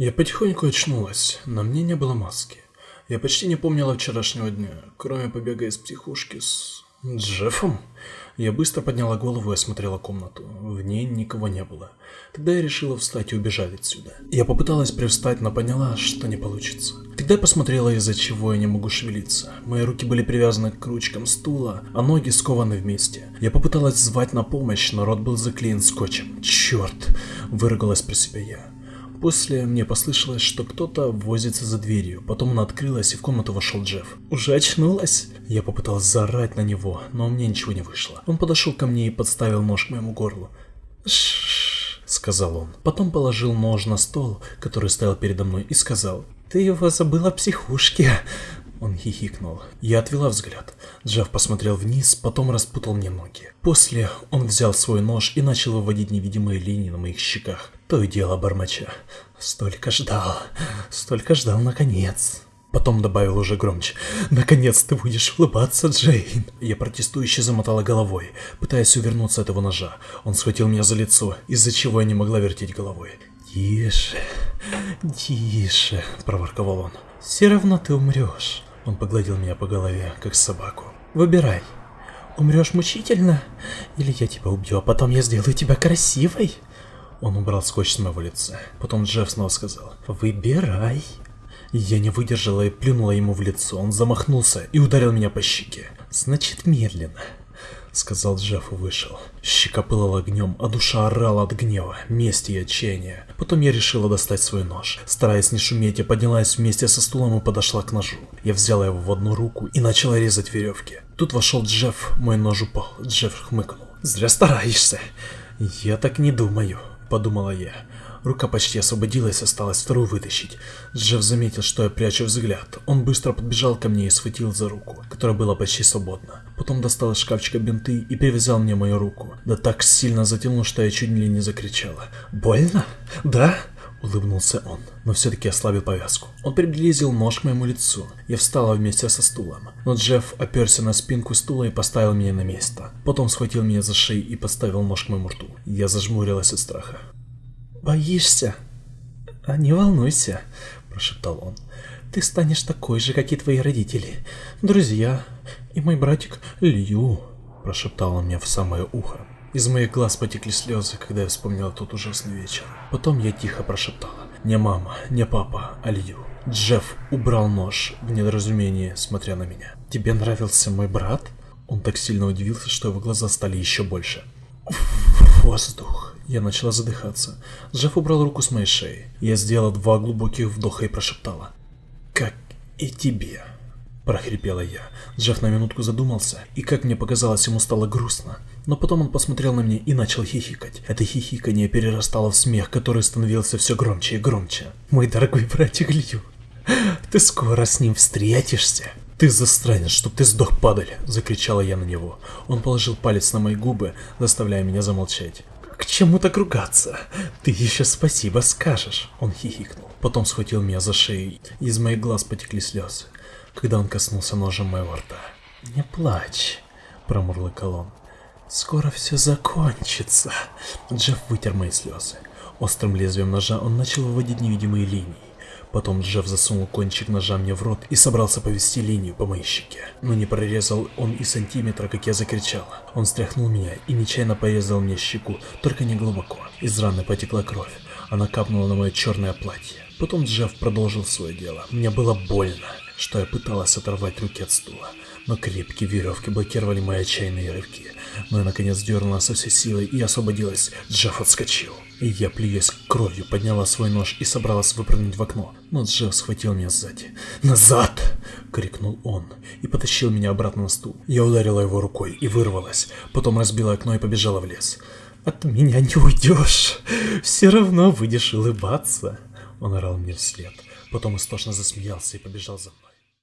Я потихоньку очнулась, на мне не было маски. Я почти не помнила вчерашнего дня, кроме побега из психушки с... Джеффом? Я быстро подняла голову и осмотрела комнату. В ней никого не было. Тогда я решила встать и убежать отсюда. Я попыталась привстать, но поняла, что не получится. Тогда я посмотрела, из-за чего я не могу шевелиться. Мои руки были привязаны к ручкам стула, а ноги скованы вместе. Я попыталась звать на помощь, но рот был заклеен скотчем. Черт! Выругалась про себя я. После мне послышалось, что кто-то возится за дверью. Потом она открылась, и в комнату вошел Джефф. «Уже очнулась?» Я попыталась заорать на него, но у меня ничего не вышло. Он подошел ко мне и подставил нож к моему горлу. «Шшш», — сказал он. Потом положил нож на стол, который стоял передо мной, и сказал. «Ты его забыла психушке». Он хихикнул. Я отвела взгляд. Джефф посмотрел вниз, потом распутал мне ноги. После он взял свой нож и начал выводить невидимые линии на моих щеках. То и дело бормоча. Столько ждал, столько ждал наконец. Потом добавил уже громче. «Наконец ты будешь улыбаться, Джейн!» Я протестующе замотала головой, пытаясь увернуться от его ножа. Он схватил меня за лицо, из-за чего я не могла вертеть головой. «Тише, тише!» – проворковал он. «Все равно ты умрешь!» Он погладил меня по голове, как собаку. «Выбирай, умрешь мучительно, или я тебя убью, а потом я сделаю тебя красивой?» Он убрал скотч с моего лица. Потом Джефф снова сказал, «Выбирай». Я не выдержала и плюнула ему в лицо. Он замахнулся и ударил меня по щеке. «Значит, медленно», — сказал Джефф и вышел. Щека пылала огнем, а душа орала от гнева, мести и отчаяния. Потом я решила достать свой нож. Стараясь не шуметь, я поднялась вместе со стулом и подошла к ножу. Я взяла его в одну руку и начала резать веревки. Тут вошел Джефф, мой нож упал. Джефф хмыкнул. «Зря стараешься». «Я так не думаю», подумала я. Рука почти освободилась, осталось вторую вытащить. Джефф заметил, что я прячу взгляд. Он быстро подбежал ко мне и схватил за руку, которая была почти свободна. Потом достал из шкафчика бинты и привязал мне мою руку. Да так сильно затянул, что я чуть ли не закричала. «Больно? Да?» Улыбнулся он, но все-таки ослабил повязку. Он приблизил нож к моему лицу. Я встала вместе со стулом. Но Джефф оперся на спинку стула и поставил меня на место. Потом схватил меня за шею и поставил нож к моему рту. Я зажмурилась от страха. «Боишься?» «А не волнуйся», – прошептал он. «Ты станешь такой же, как и твои родители, друзья и мой братик Лью», – прошептал он мне в самое ухо. Из моих глаз потекли слезы, когда я вспомнила тот ужасный вечер. Потом я тихо прошептала. Не мама, не папа, а Лью. Джефф убрал нож в недоразумении, смотря на меня. Тебе нравился мой брат? Он так сильно удивился, что его глаза стали еще больше. Воздух. Я начала задыхаться. Джефф убрал руку с моей шеи. Я сделала два глубоких вдоха и прошептала. Как и тебе прохрипела я. Джефф на минутку задумался, и как мне показалось, ему стало грустно. Но потом он посмотрел на меня и начал хихикать. Это хихиканье перерастало в смех, который становился все громче и громче. «Мой дорогой братик Лью, ты скоро с ним встретишься!» «Ты застранец, чтоб ты сдох, падаль!» – закричала я на него. Он положил палец на мои губы, заставляя меня замолчать. «К чему так ругаться? Ты еще спасибо скажешь!» Он хихикнул. Потом схватил меня за шею. Из моих глаз потекли слезы когда он коснулся ножем моего рта. «Не плачь», — промурлыкал он. «Скоро все закончится». Джефф вытер мои слезы. Острым лезвием ножа он начал выводить невидимые линии. Потом Джефф засунул кончик ножа мне в рот и собрался повести линию по моей щеке. Но не прорезал он и сантиметра, как я закричала. Он стряхнул меня и нечаянно порезал мне щеку, только не глубоко. Из раны потекла кровь. Она капнула на мое черное платье. Потом Джефф продолжил свое дело. Мне было больно что я пыталась оторвать руки от стула, но крепкие веревки блокировали мои отчаянные рывки. Но я наконец дернула со всей силой и освободилась. Джефф отскочил. И я, плюясь кровью, подняла свой нож и собралась выпрыгнуть в окно. Но Джефф схватил меня сзади. «Назад!» — крикнул он и потащил меня обратно на стул. Я ударила его рукой и вырвалась. Потом разбила окно и побежала в лес. «От меня не уйдешь! Все равно будешь улыбаться!» Он орал мне вслед. Потом истошно засмеялся и побежал за мной.